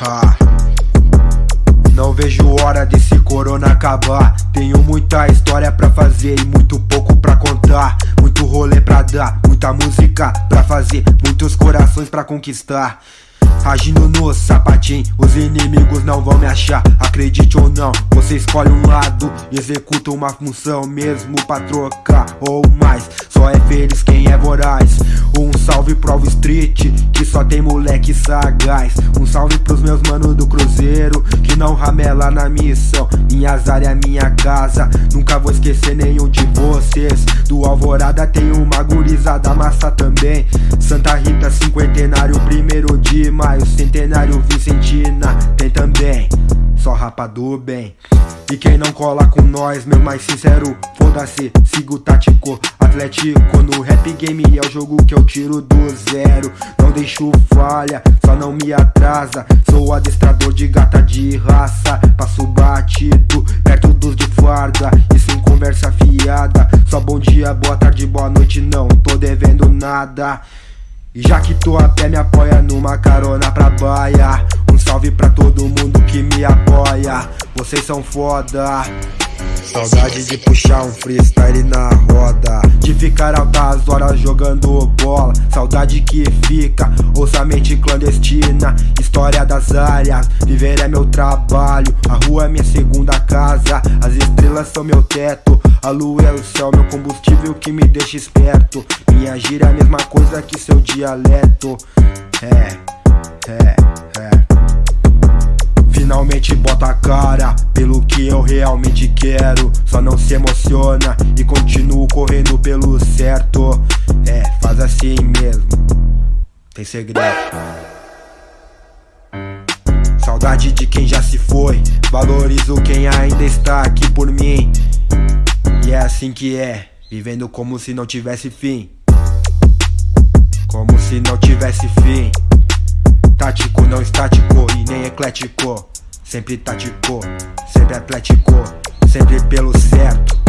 Ha. Não vejo hora desse corona acabar. Tenho muita história pra fazer e muito pouco pra contar. Muito rolê pra dar, muita música pra fazer, muitos corações pra conquistar. Agindo no sapatinho, os inimigos não vão me achar Acredite ou não, você escolhe um lado Executa uma função mesmo pra trocar ou mais Só é feliz quem é voraz Um salve pro All Street, que só tem moleque sagaz. Um salve pros meus manos do cruzeiro Que não ramela na missão. Minhas áreas, minha casa Nunca vou esquecer nenhum de vocês. Do Alvorada tem uma gurizada massa também. Santa Rita, cinquentenário, primeiro de maio. O centenário Vicentina tem também. Só rapa do bem. E quem não cola com nós, meu mais sincero Foda-se, sigo tático, atlético No rap game é o jogo que eu tiro do zero. Não deixo falha, só não me atrasa. Sou adestrador de gata de raça. Passo batido, perto dos de farda. E sem conversa fiada. Só bom dia, boa tarde, boa noite Não tô devendo nada. E já que tô a pé, me apoia numa carona pra baia. Um salve pra todo mundo que me apoia. Vocês são foda Saudade de puxar um freestyle na roda. De ficar altas horas jogando bola. Saudade que fica, ouça mente clandestina. História das áreas, viver é meu trabalho. A rua é minha segunda casa, as estrelas são meu teto. A lua é o céu, meu combustível que me deixa esperto. Minha gira é a mesma coisa que seu dialeto. É, é, é quero Só não se emociona e continuo correndo pelo certo. É, faz assim mesmo, tem segredo. Saudade de quem já se foi Valorizo quem ainda está aqui por mim. E é assim que é, vivendo como se não tivesse fim. Como se não tivesse fim. Tático, não estático e nem eclético Sempre tático, sempre atlético Sempre pelo certo